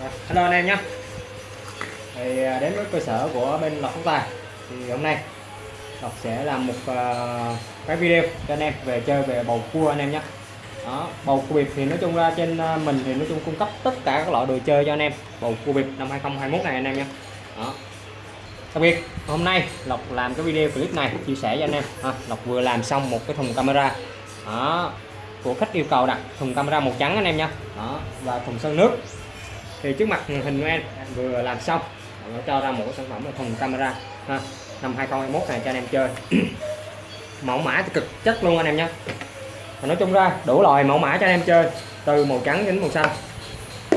Rồi, hello anh em nhé. Thì à, đến với cơ sở của bên lọc phúc tài. Thì hôm nay lọc sẽ làm một uh, cái video cho anh em về chơi về bầu cua anh em nhé. Đó bầu cua bịp thì nói chung ra trên à, mình thì nói chung cung cấp tất cả các loại đồ chơi cho anh em. Bầu cua bịp năm 2021 này anh em nhé. Đó. Đặc biệt hôm nay lộc làm cái video clip này chia sẻ cho anh em. À, lộc vừa làm xong một cái thùng camera. Đó. Của khách yêu cầu đặt thùng camera màu trắng anh em nha đó và thùng sơn nước thì trước mặt hình của em vừa làm xong nó cho ra một cái sản phẩm là thùng camera ha, năm 2021 này cho anh em chơi. Mẫu mã thì cực chất luôn anh em nhé nói chung ra đủ loại mẫu mã cho anh em chơi từ màu trắng đến màu xanh.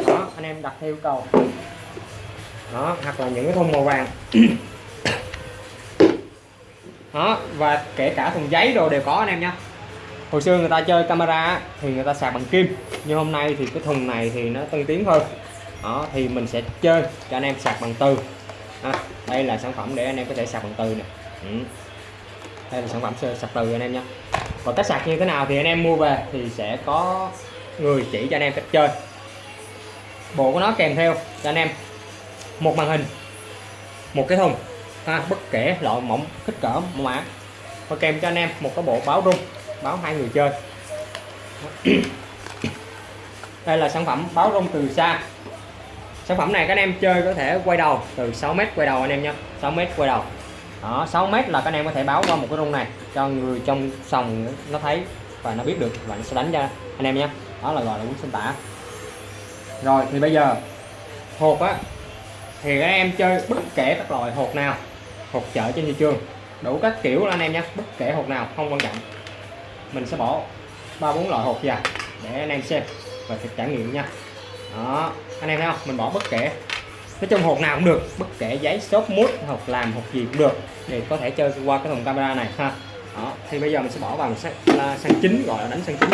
Đó anh em đặt theo yêu cầu. Đó hoặc là những cái thùng màu vàng. Đó và kể cả thùng giấy đồ đều có anh em nhé hồi xưa người ta chơi camera thì người ta sạc bằng kim. Nhưng hôm nay thì cái thùng này thì nó tân tiến hơn đó thì mình sẽ chơi cho anh em sạc bằng từ. À, đây là sản phẩm để anh em có thể sạc bằng từ nè. Ừ. đây là sản phẩm sạc từ anh em nhé còn cách sạc như thế nào thì anh em mua về thì sẽ có người chỉ cho anh em cách chơi. Bộ của nó kèm theo cho anh em một màn hình một cái thùng ha, bất kể loại mỏng kích cỡ mẫu mã. Và kèm cho anh em một cái bộ báo rung báo hai người chơi. Đây là sản phẩm báo rung từ xa sản phẩm này các anh em chơi có thể quay đầu, từ 6 mét quay đầu anh em nhé 6 mét quay đầu. Đó 6 mét là các anh em có thể báo qua một cái rung này, cho người trong sòng nó thấy và nó biết được và nó sẽ đánh cho anh em nhé đó là gọi là cuốn sinh tả. Rồi, thì bây giờ hộp á, thì các em chơi bất kể các loại hộp nào hộp chợ trên thị trường, đủ các kiểu anh em nhé bất kể hộp nào, không quan trọng. Mình sẽ bỏ ba bốn loại hộp ra để anh em xem và thực trải nghiệm nha. Đó anh em thấy không? Mình bỏ bất kể. Nói chung hộp nào cũng được bất kể giấy xốp mút hộp làm hộp gì cũng được. Để có thể chơi qua cái thùng camera này ha. Đó thì bây giờ mình sẽ bỏ vào sang, sang chính gọi là đánh sang chính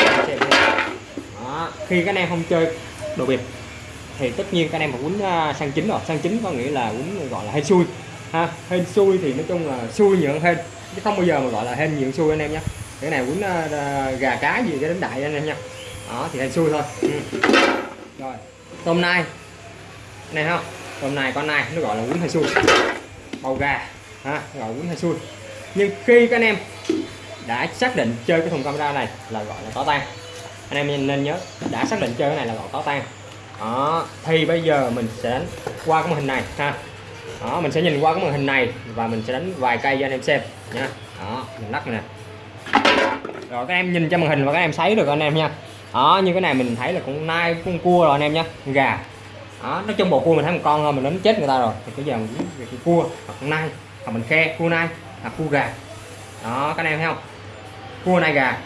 đó khi các anh em không chơi đồ biệt thì tất nhiên các anh em phải quýnh à, sang chính rồi. Sang chính có nghĩa là quýnh gọi là hên xui ha. Hên xui thì nói chung là xui nhượng hên chứ không bao giờ mà gọi là hên nhượng xui anh em nhé cái này quýnh à, gà cá gì cái đánh đại anh em nha. Đó thì hên xui thôi. Ừ. rồi tôm nai này không tôm nai con nai, nó gọi là quýnh hay xui bầu gà ha gọi quýnh hay xui nhưng khi các anh em đã xác định chơi cái thùng camera này là gọi là có tan anh em nên nhớ, đã xác định chơi cái này là gọi có tan đó, thì bây giờ mình sẽ đánh qua cái màn hình này, ha. Đó, mình sẽ nhìn qua cái màn hình này và mình sẽ đánh vài cây cho anh em xem, nha. Đó, mình lắc nè. Rồi, các em nhìn cho màn hình và các em thấy được anh em nha đó như cái này mình thấy là con nai con cua rồi anh em nhé, gà. Đó nói chung bộ cua mình thấy một con thôi mình đánh chết người ta rồi. Thì bây giờ mình về cái cua hoặc con nai hoặc mình khe cua nai hoặc cua gà. Đó các anh em thấy không? Cua nai gà.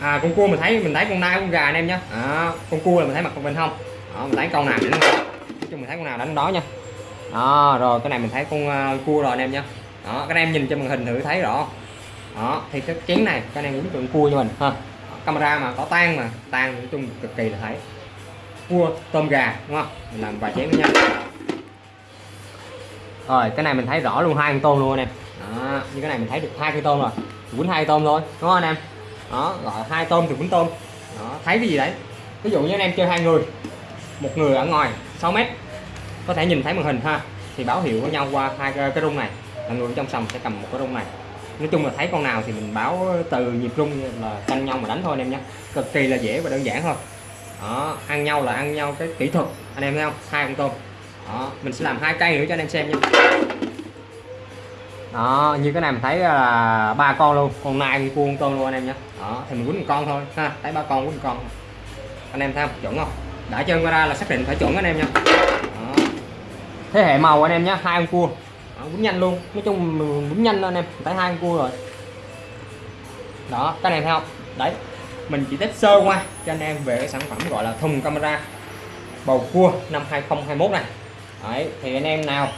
À con cua mình thấy mình thấy con nai con gà anh em nhé đó, con cua là mình thấy mặt con bên không? Đó, mình thấy con nào đánh nói chung mình thấy con nào đánh đó nha đó rồi cái này mình thấy con uh, cua rồi anh em nhé đó các anh em nhìn cho màn hình thử thấy rõ. Đó thì cái chén này các anh em uống tượng cua cho mình ha camera mà có tan mà tan nói chung cực kỳ là thấy. Cua tôm gà đúng không? Mình làm vài chén nữa nha. Rồi cái này mình thấy rõ luôn hai con tôm luôn anh em. Đó, như cái này mình thấy được hai cái tôm rồi. Quýnh hai tôm thôi đúng không anh em? Đó gọi hai tôm thì quýnh tôm. Đó thấy cái gì đấy? Ví dụ như anh em chơi hai người một người ở ngoài 6 mét có thể nhìn thấy màn hình ha. Thì báo hiệu với nhau qua hai cái rung này. Là người trong sòng sẽ cầm một cái rung này nói chung là thấy con nào thì mình báo từ nhịp rung là canh nhau mà đánh thôi anh em nhé. Cực kỳ là dễ và đơn giản thôi. Đó, ăn nhau là ăn nhau cái kỹ thuật, anh em thấy không? Hai con tôm. Đó, mình sẽ làm hai cây nữa cho anh em xem nha đó, như cái này mình thấy là ba con luôn. Con nai, con cua con tôm luôn anh em nhé. Đó, thì mình quýnh một con thôi. Ha, thấy ba con quýnh một con. Anh em thấy không? Chuẩn không? Đã chơi ra là xác định phải chuẩn anh em nha đó. thế hệ màu anh em nhé, hai con cua Ờ, quýnh nhanh luôn. Nói chung quýnh nhanh anh em. Thấy hai con cua rồi. Đó, cái này thấy không đấy, mình chỉ test sơ qua cho anh em về cái sản phẩm gọi là thùng camera bầu cua năm 2021 này. Đấy, thì anh em nào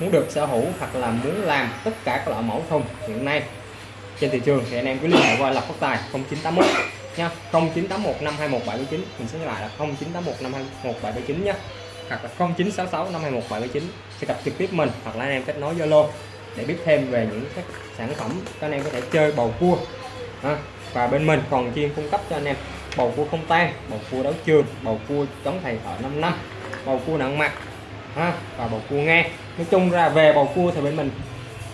muốn được sở hữu hoặc là muốn làm tất cả các loại mẫu thùng hiện nay trên thị trường thì anh em cứ liên hệ qua lập phát tài 0981 nha. 0981 521 779 mình sẽ lại là 0981 521 779 nhé hoặc là 0966 521 779 sẽ gặp trực tiếp mình hoặc là anh em kết nối Zalo để biết thêm về những các sản phẩm cho anh em có thể chơi bầu cua. À, và bên mình còn chuyên cung cấp cho anh em bầu cua không tan bầu cua đấu trường bầu cua chống thầy thợ 5 năm bầu cua nặng mặt à, và bầu cua ngang. Nói chung ra về bầu cua thì bên mình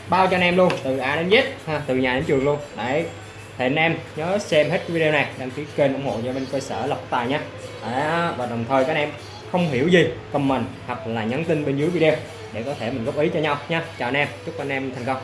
bao cho anh em luôn từ A đến Z ha từ nhà đến trường luôn. Đấy thì anh em nhớ xem hết video này đăng ký kênh ủng hộ cho bên cơ sở lộc tài nhé và đồng thời các anh em không hiểu gì, comment hoặc là nhắn tin bên dưới video để có thể mình góp ý cho nhau nha. Chào anh em, chúc anh em thành công.